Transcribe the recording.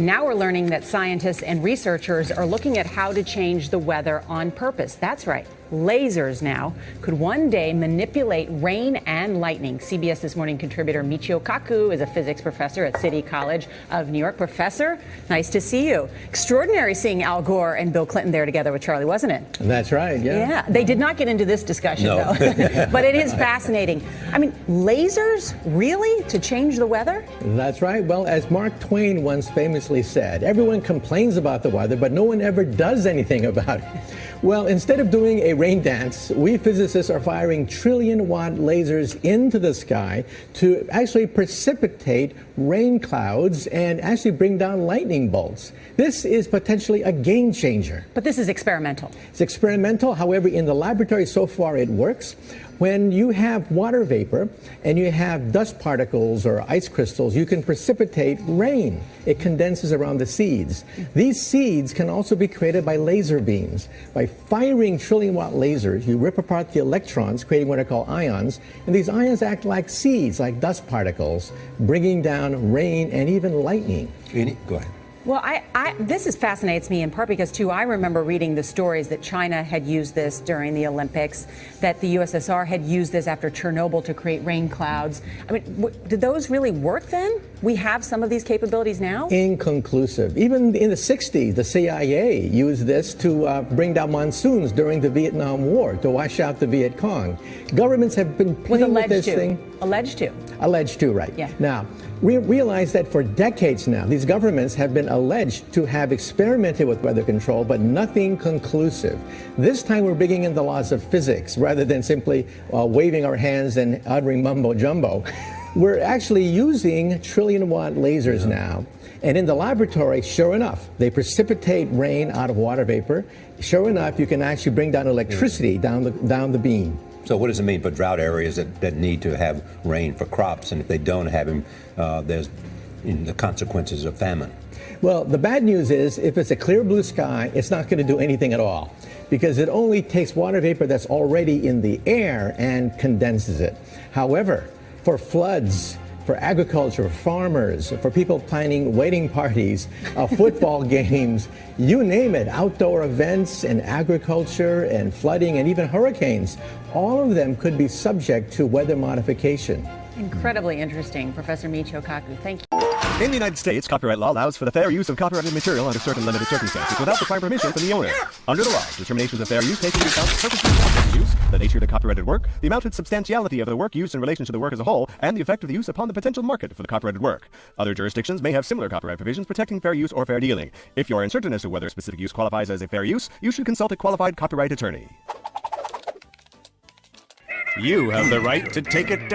And now we're learning that scientists and researchers are looking at how to change the weather on purpose. That's right. Lasers now could one day manipulate rain and lightning. CBS This Morning contributor Michio Kaku is a physics professor at City College of New York. Professor, nice to see you. Extraordinary seeing Al Gore and Bill Clinton there together with Charlie, wasn't it? That's right, yeah. Yeah, they did not get into this discussion, No. though. but it is fascinating. I mean, lasers, really? To change the weather? That's right. Well, as Mark Twain once famously said, everyone complains about the weather, but no one ever does anything about it. Well, instead of doing a rain dance, we physicists are firing trillion watt lasers into the sky to actually precipitate rain clouds and actually bring down lightning bolts. This is potentially a game changer. But this is experimental. It's experimental. However, in the laboratory so far it works. When you have water vapor and you have dust particles or ice crystals, you can precipitate rain. It condenses around the seeds. These seeds can also be created by laser beams. By firing trillion watt lasers, you rip apart the electrons, creating what are called ions, and these ions act like seeds, like dust particles, bringing down rain and even lightning. Go ahead. Well, I, I, this is fascinates me in part because, too, I remember reading the stories that China had used this during the Olympics, that the USSR had used this after Chernobyl to create rain clouds. I mean, w- did those really work then? We have some of these capabilities now? Inconclusive. Even in the 60s, the CIA used this to uh, bring down monsoons during the Vietnam War to wash out the Viet Cong. Governments have been playing with this to. thing. Alleged to. Alleged to, right. Yeah. Now, we realize that for decades now, these governments have been alleged to have experimented with weather control, but nothing conclusive. This time we're bringing in the laws of physics rather than simply uh, waving our hands and uttering mumbo jumbo. We're actually using trillion watt lasers now. And in the laboratory, sure enough, they precipitate rain out of water vapor. Sure enough, you can actually bring down electricity down the, down the beam. So what does it mean for drought areas that, that need to have rain for crops, and if they don't have them, uh, there's the consequences of famine? Well, the bad news is if it's a clear blue sky, it's not going to do anything at all because it only takes water vapor that's already in the air and condenses it. However, for floods, for agriculture, farmers, for people planning wedding parties, uh, football games, you name it, outdoor events and agriculture and flooding and even hurricanes, all of them could be subject to weather modification. Incredibly interesting, Professor Michio Kaku. Thank you. In the United States, copyright law allows for the fair use of copyrighted material under certain limited circumstances without the prior permission from the owner. Under the law, determinations of fair use take into account the purpose of the use, the nature of the copyrighted work, the amount and substantiality of the work used in relation to the work as a whole, and the effect of the use upon the potential market for the copyrighted work. Other jurisdictions may have similar copyright provisions protecting fair use or fair dealing. If you are uncertain as to whether a specific use qualifies as a fair use, you should consult a qualified copyright attorney. You have the right to take it down.